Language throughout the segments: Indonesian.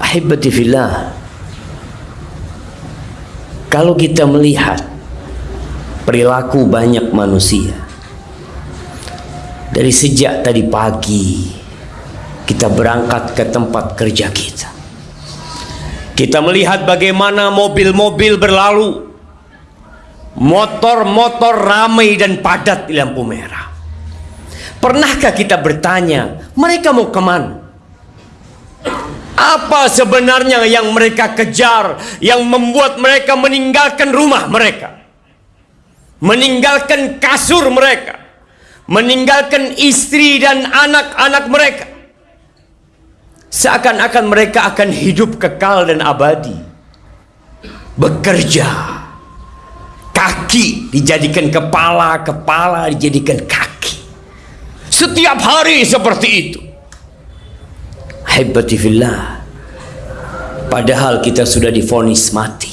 Ahibati fillah. Kalau kita melihat perilaku banyak manusia dari sejak tadi pagi kita berangkat ke tempat kerja kita. Kita melihat bagaimana mobil-mobil berlalu. Motor-motor ramai dan padat di lampu merah. Pernahkah kita bertanya, mereka mau ke mana? Apa sebenarnya yang mereka kejar yang membuat mereka meninggalkan rumah mereka? Meninggalkan kasur mereka, meninggalkan istri dan anak-anak mereka. Seakan-akan mereka akan hidup kekal dan abadi. Bekerja. Kaki dijadikan kepala, kepala dijadikan kaki. Setiap hari seperti itu. Hebati fillah. Padahal kita sudah difonis mati.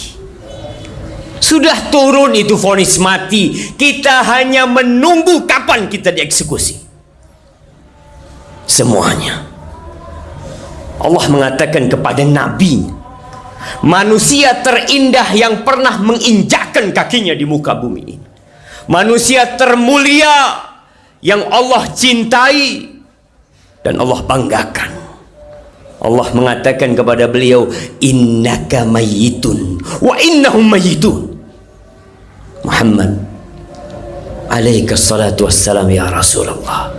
Sudah turun itu fonis mati. Kita hanya menunggu kapan kita dieksekusi. Semuanya. Allah mengatakan kepada Nabi, manusia terindah yang pernah menginjakkan kakinya di muka bumi ini. Manusia termulia yang Allah cintai dan Allah banggakan. Allah mengatakan kepada beliau innaka mayyitun wa innahum mayyitun Muhammad alaika salatu wassalam ya Rasulullah.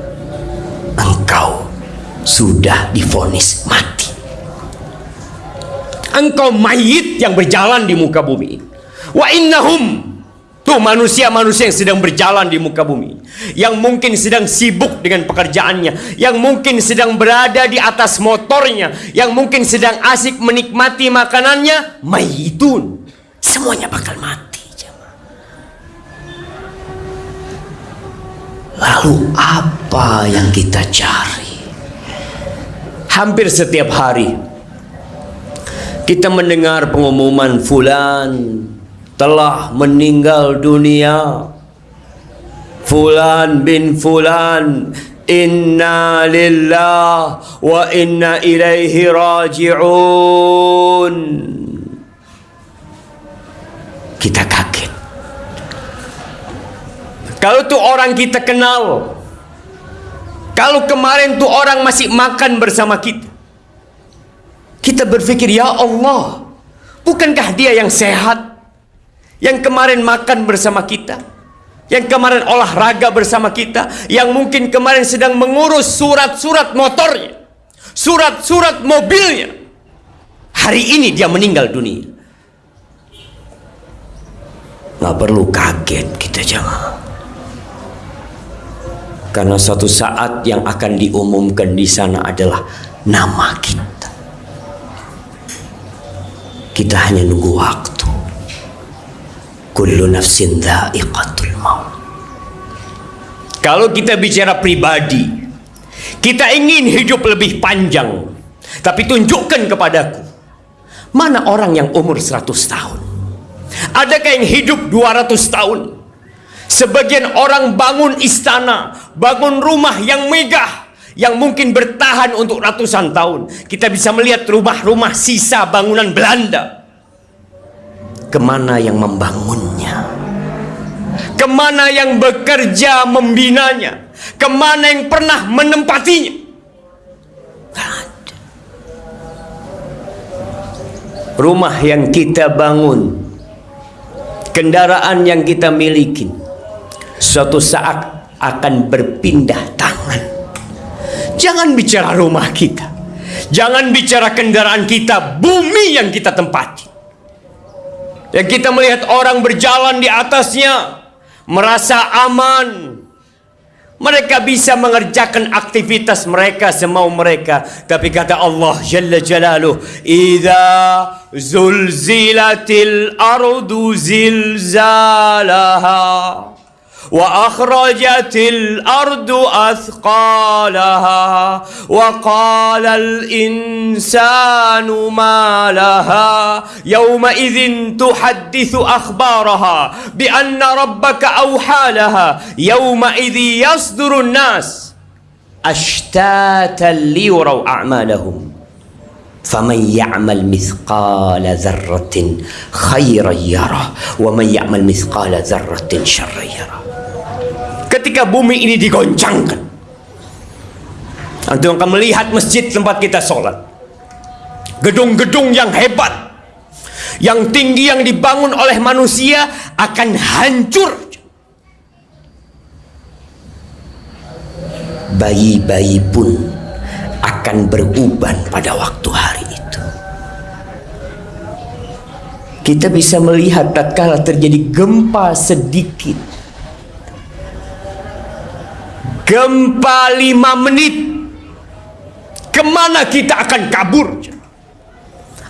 Engkau sudah difonis mati. Engkau mayit yang berjalan di muka bumi. Wa innahum Tuh manusia-manusia yang sedang berjalan di muka bumi. Yang mungkin sedang sibuk dengan pekerjaannya. Yang mungkin sedang berada di atas motornya. Yang mungkin sedang asik menikmati makanannya. Mayitun Semuanya bakal mati Lalu apa yang kita cari? Hampir setiap hari Kita mendengar pengumuman fulan telah meninggal dunia. Fulan bin Fulan Inna lillah wa inna ilaihi raji'un. Kita kaget. Kalau tuh orang kita kenal Kalau kemarin tuh orang masih makan bersama kita Kita berpikir Ya Allah Bukankah dia yang sehat yang kemarin makan bersama kita, yang kemarin olahraga bersama kita, yang mungkin kemarin sedang mengurus surat-surat motornya, surat-surat mobilnya. Hari ini dia meninggal dunia. Nggak perlu kaget kita jangan. Karena suatu saat yang akan diumumkan di sana adalah nama kita. Kita hanya nunggu waktu. Kullu nafsin dha'iqatul maut. Kalau kita bicara pribadi, kita ingin hidup lebih panjang. Tapi tunjukkan kepadaku, mana orang yang umur 100 tahun? Adakah yang hidup 200 tahun? Sebagian orang bangun istana, bangun rumah yang megah, yang mungkin bertahan untuk ratusan tahun. Kita bisa melihat rumah-rumah sisa bangunan Belanda ke mana yang membangunnya? Ke mana yang bekerja membinanya? Ke mana yang pernah menempatinya? Rumah yang kita bangun kendaraan yang kita miliki suatu saat akan berpindah tangan. Jangan bicara rumah kita. Jangan bicara kendaraan kita bumi yang kita tempati yang kita melihat orang berjalan di atasnya merasa aman. Mereka bisa mengerjakan aktivitas mereka semau mereka. Tapi kata Allah Jalla Jalaluh, "Idza zulzilatil ardu zilzalaha." وأخرجت الأرض أثقالها وقال الإنسان ما لها يومئذ تحدث أخبارها بأن ربك أوحى لها يومئذ يصدر الناس أشتاتا ليروا أعمالهم فمن يعمل مثقال ذرة خيرا يره ومن يعمل مثقال ذرة شرا يره. Ketika bumi ini digoncangkan. Antum akan melihat masjid tempat kita sholat. Gedung-gedung yang hebat yang tinggi yang dibangun oleh manusia akan hancur. Bayi-bayi pun akan beruban pada waktu hari itu. Kita bisa melihat tatkala terjadi gempa sedikit gempa lima menit ke mana kita akan kabur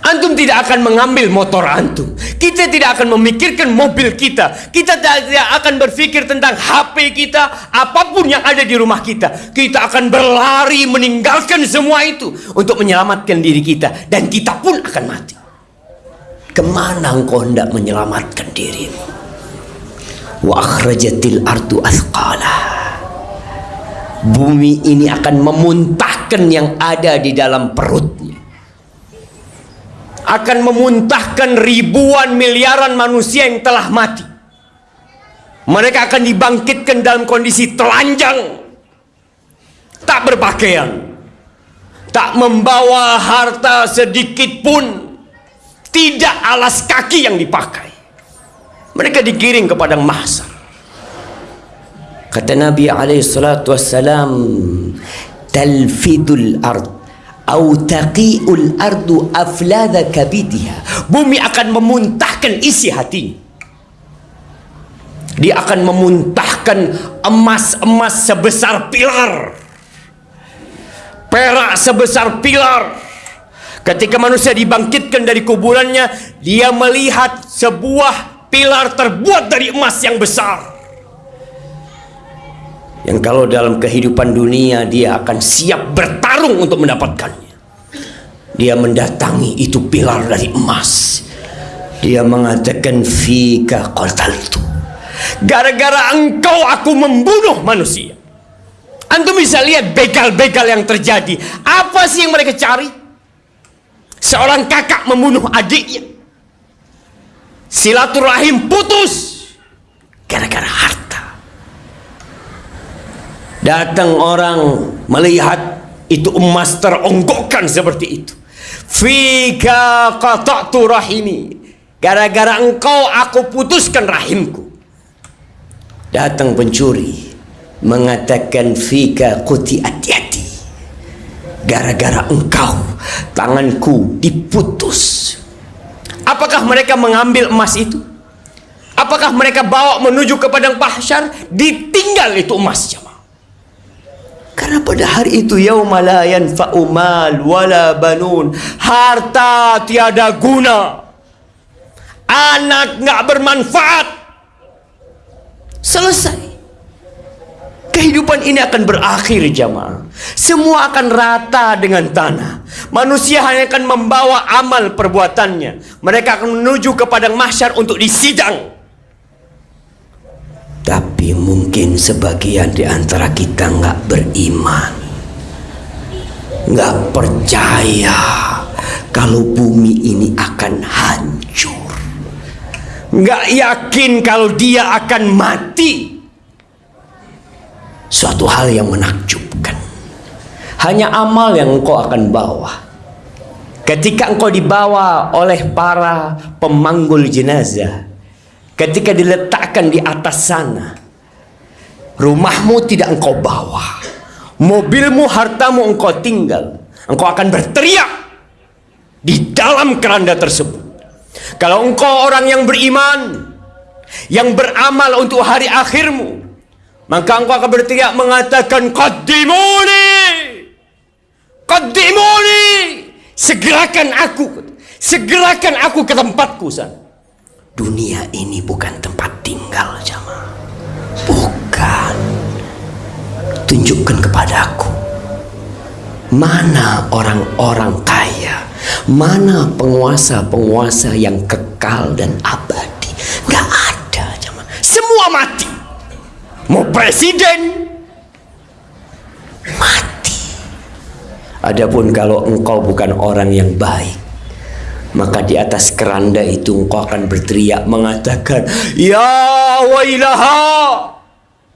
Antum tidak akan mengambil motor antum. Kita tidak akan memikirkan mobil kita. Kita tidak akan berpikir tentang HP kita, apa pun yang ada di rumah kita. Kita akan berlari meninggalkan semua itu untuk menyelamatkan diri kita dan kita pun akan mati. Ke mana engkau hendak menyelamatkan dirimu? Wa akhrajatil ardu athqala. Bumi ini akan memuntahkan yang ada di dalam perutnya akan memuntahkan ribuan miliaran manusia yang telah mati. Mereka akan dibangkitkan dalam kondisi telanjang, tak berpakaian, tak membawa harta sedikit pun, tidak alas kaki yang dipakai. Mereka digiring ke padang. Kata Nabi alaihi salatu wassalam, talfidul ard au taqiul ardu aflada kabidiha bumi akan memuntahkan isi hati dia akan memuntahkan emas-emas sebesar pilar. Perak sebesar pilar. Ketika manusia dibangkitkan dari kuburannya dia melihat sebuah pilar terbuat dari emas yang besar yang kalau dalam kehidupan dunia dia akan siap bertarung untuk mendapatkannya. Dia mendatangi itu pilar dari emas. Dia mengatakan fika qataltu. Gara-gara engkau aku membunuh manusia. Antum bisa lihat begal-begal yang terjadi. Apa sih yang mereka cari? Seorang kakak membunuh adiknya. Silaturahim putus. Gara-gara harta datang orang melihat itu emas teronggokkan seperti itu Fika qata'tu rahimi. Gara-gara engkau aku putuskan rahimku. Datang pencuri mengatakan fika hati hati. Gara-gara engkau tanganku diputus. Apakah mereka mengambil emas itu? Apakah mereka bawa menuju ke padang mahsyar? Ditinggal itu emas jemaah. Karena pada hari itu yaumala yanfa'u mal wala banun. Harta tiada guna. Anak nggak bermanfaat. Selesai. Kehidupan ini akan berakhir jamaah. Semua akan rata dengan tanah. Manusia hanya akan membawa amal perbuatannya. Mereka akan menuju ke padang mahsyar untuk disidang. Mungkin sebagian di antara kita nggak beriman, nggak percaya kalau bumi ini akan hancur, nggak yakin kalau dia akan mati. Suatu hal yang menakjubkan. Hanya amal yang engkau akan bawa. Ketika engkau dibawa oleh para pemanggul jenazah, ketika diletakkan di atas sana rumahmu tidak engkau bawa. Mobilmu hartamu engkau tinggal. Engkau akan berteriak di dalam keranda tersebut. Kalau engkau orang yang beriman yang beramal untuk hari akhirmu maka engkau akan berteriak mengatakan qaddimuni qaddimuni segerakan aku segerakan aku ke tempatku sana dunia ini bukan tempat tinggal jamaah tunjukkan kepadaku mana orang-orang kaya mana penguasa-penguasa yang kekal dan abadi. Gak ada jamaah semua mati. Mau presiden? Mati. Adapun kalau engkau bukan orang yang baik, maka di atas keranda itu engkau akan berteriak mengatakan, Ya wailaha,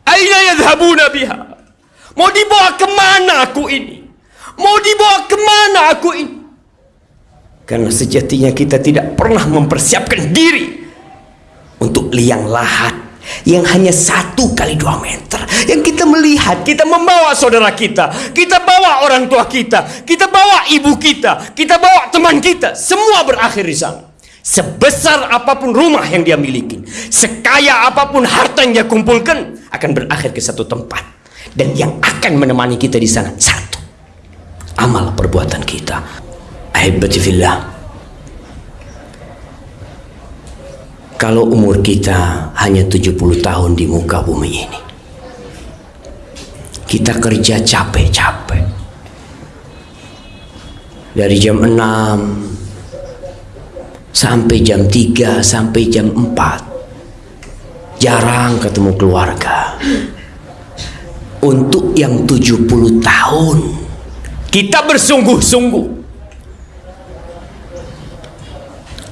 aina yadhabuna biha? Mau dibawa ke mana aku ini? Mau dibawa ke mana aku ini? Karena sejatinya kita tidak pernah mempersiapkan diri untuk liang lahat yang hanya satu kali dua meter yang kita melihat kita membawa saudara kita kita bawa orang tua kita kita bawa ibu kita kita bawa teman kita semua berakhir di sana sebesar apa pun rumah yang dia miliki sekaya apa pun harta yang dia kumpulkan akan berakhir ke satu tempat dan yang akan menemani kita di sana. Satu. Amal perbuatan kita. Ahibati fillah. Kalau umur kita hanya 70 tahun di muka bumi ini kita kerja capek-capek. Dari jam 6 sampai jam 3 sampai jam 4 jarang ketemu keluarga untuk yang 70 tahun. Kita bersungguh-sungguh.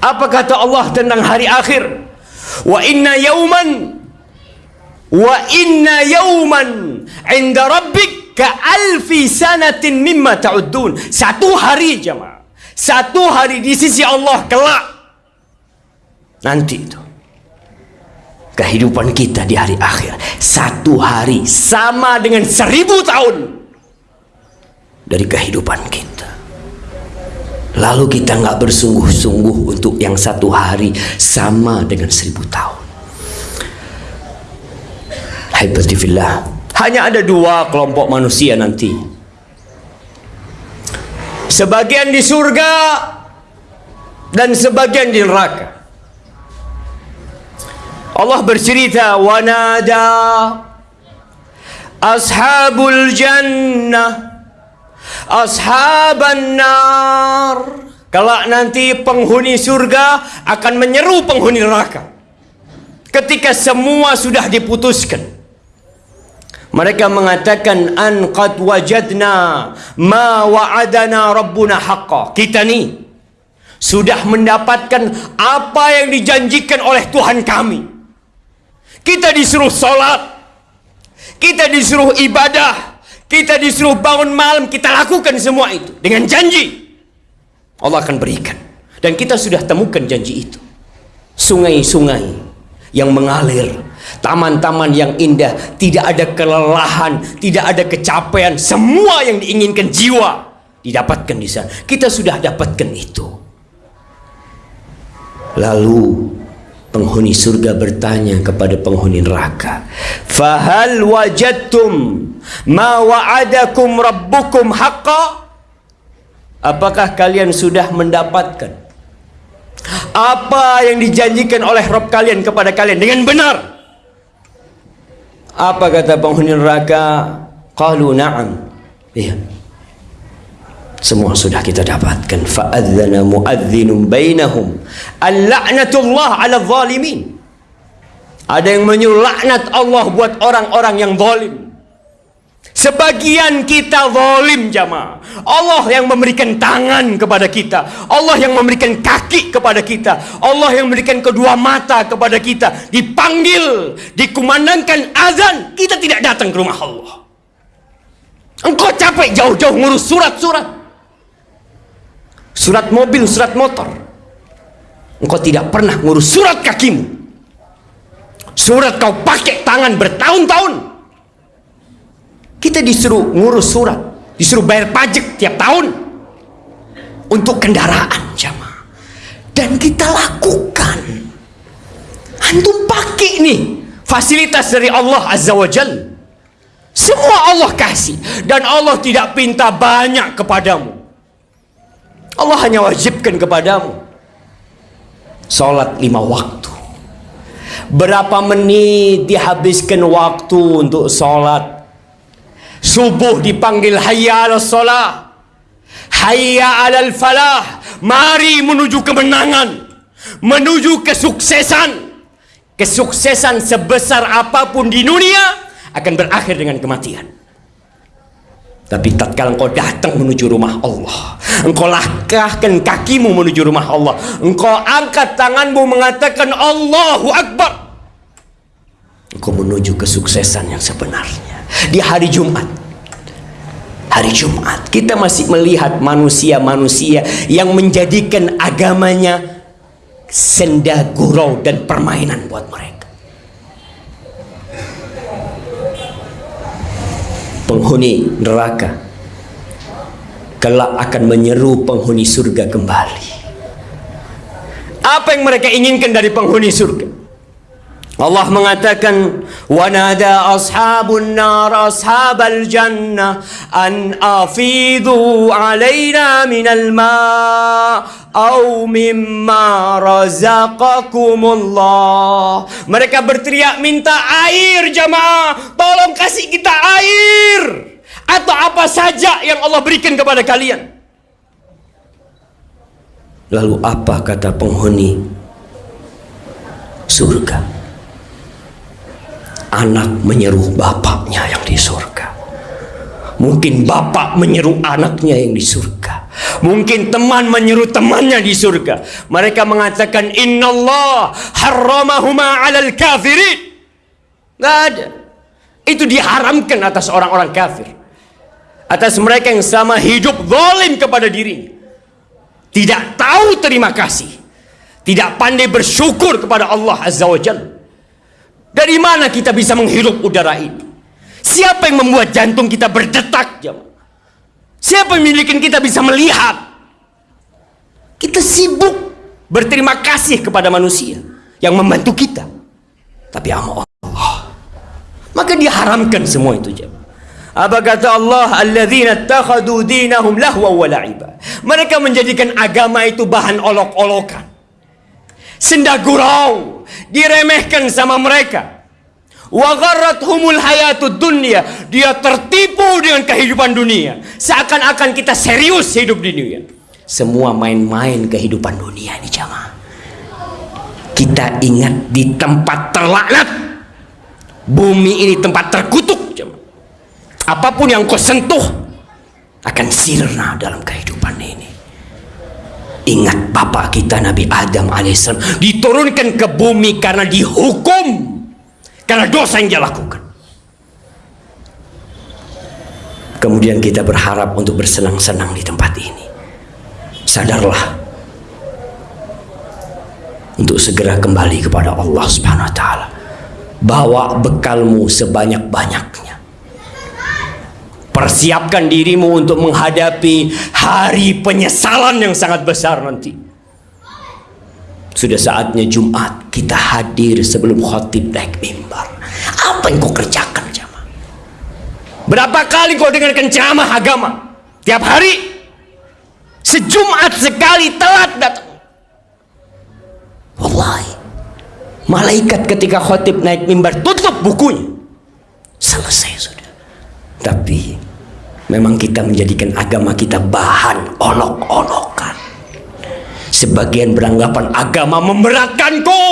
Apa kata Allah tentang hari akhir? Wa inna yauman wa inna yauman inda rabbik ka alfi sanatin mimma ta'uddun. Satu hari jemaah. Satu hari di sisi Allah kelak. Nanti itu kehidupan kita di hari akhir satu hari sama dengan seribu tahun dari kehidupan kita Lalu kita nggak bersungguh-sungguh untuk yang satu hari sama dengan seribu tahun. Haibatifillah. Hanya ada dua kelompok manusia nanti. Sebagian di surga dan sebagian di neraka. Allah bercerita wanada ashabul jannah ashaban nar. Kelak nanti penghuni surga akan menyeru penghuni neraka. Ketika semua sudah diputuskan mereka mengatakan an qad wajadna ma wa'adana rabbuna haqqa. Kita ni sudah mendapatkan apa yang dijanjikan oleh Tuhan kami kita disuruh salat kita disuruh ibadah kita disuruh bangun malam, kita lakukan semua itu dengan janji. Allah akan berikan. Dan kita sudah temukan janji itu. Sungai-sungai yang mengalir, taman-taman yang indah, tidak ada kelelahan, tidak ada kecapean, semua yang diinginkan jiwa didapatkan di sana. Kita sudah dapatkan itu. Lalu penghuni surga bertanya kepada penghuni neraka fahal wajadtum ma wa'adakum rabbukum haqqa? Apakah kalian sudah mendapatkan apa yang dijanjikan oleh Rabb kalian kepada kalian dengan benar? Apa kata penghuni neraka? Qalu na'am. Iya semua sudah kita dapatkan. Fa'adzana muadzinun bainahum. Al-la'natullah 'ala zalimin. Ada yang menyuruh laknat Allah buat orang-orang yang zalim. Sebagian kita zalim jamaah. Allah yang memberikan tangan kepada kita. Allah yang memberikan kaki kepada kita. Allah yang memberikan kedua mata kepada kita. Dipanggil dikumandangkan azan. Kita tidak datang ke rumah Allah. Engkau capek jauh-jauh ngurus surat-surat surat mobil, surat motor. Engkau tidak pernah ngurus surat kakimu. Surat kau pakai tangan bertahun-tahun. Kita disuruh ngurus surat, disuruh bayar pajak tiap tahun untuk kendaraan jamaah. Dan kita lakukan. Antum pakai nih fasilitas dari Allah Azza wa Jalla. Semua Allah kasih dan Allah tidak pinta banyak kepadamu. Allah hanya wajibkan kepadamu Salat lima waktu. Berapa menit dihabiskan waktu untuk salat Subuh dipanggil hayya ala salah Hayya ala falah Mari menuju kemenangan Menuju kesuksesan. Kesuksesan sebesar apapun di dunia Akan berakhir dengan kematian Tapi tatkala engkau datang menuju rumah Allah, engkau langkahkan kakimu menuju rumah Allah, engkau angkat tanganmu mengatakan Allahu Akbar. Engkau menuju kesuksesan yang sebenarnya. Di hari Jumat, hari Jumat kita masih melihat manusia-manusia yang menjadikan agamanya senda gurau dan permainan buat mereka. Penghuni neraka. Kelak akan menyeru penghuni surga kembali. Apa yang mereka inginkan dari penghuni surga? Allah mengatakan wanada ashabun nar ashabal jannah an afidu alaina minal ma' au mimma mereka berteriak minta air jamaah. Tolong kasih kita air. Atau apa saja yang Allah berikan kepada kalian. Lalu apa kata penghuni surga? Anak menyeru bapaknya yang di surga. Mungkin bapak menyeru anaknya yang di surga. Mungkin teman menyeru temannya di surga. Mereka mengatakan Inna Allah harramahuma alal kafirin. Tidak ada. Itu diharamkan atas orang-orang kafir. Atas mereka yang sama hidup zalim kepada dirinya. Tidak tahu terima kasih. Tidak pandai bersyukur kepada Allah Azza wa Jalla. Dari mana kita bisa menghirup udara itu? Siapa yang membuat jantung kita berdetak? Siapa yang kita bisa melihat? Kita sibuk berterima kasih kepada manusia yang membantu kita. Tapi Allah. Maka diharamkan semua itu. Apa kata Allah? Alladzina takhadu dinahum lahwa wa la'iba. Mereka menjadikan agama itu bahan olok-olokan. Senda gurau diremehkan sama mereka. Wa humul hayatud dunia. Dia tertipu dengan kehidupan dunia. Seakan-akan kita serius hidup di dunia. Semua main-main kehidupan dunia ini jamaah. Kita ingat di tempat terlaknat. Bumi ini tempat terkutuk jamaah. Apa pun yang kau sentuh akan sirna dalam kehidupan ini. Ingat bapak kita Nabi Adam alaihissalam diturunkan ke bumi karena dihukum karena dosa yang dia lakukan. Kemudian kita berharap untuk bersenang-senang di tempat ini. Sadarlah untuk segera kembali kepada Allah Subhanahu wa taala. Bawa bekalmu sebanyak-banyaknya Persiapkan dirimu untuk menghadapi hari penyesalan yang sangat besar nanti. Sudah saatnya Jumat kita hadir sebelum khotib naik mimbar. Apa yang kau kerjakan jamaah? Berapa kali kau dengarkan ceramah agama? Tiap hari? Sejumat sekali telat datang. Wallahi. Malaikat ketika khotib naik mimbar tutup bukunya. Selesai sudah. Tapi memang kita menjadikan agama kita bahan olok-olokan. Sebagian beranggapan agama memberatkanku.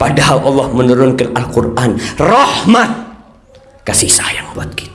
Padahal Allah menurunkan Al-Quran rahmat kasih sayang buat kita.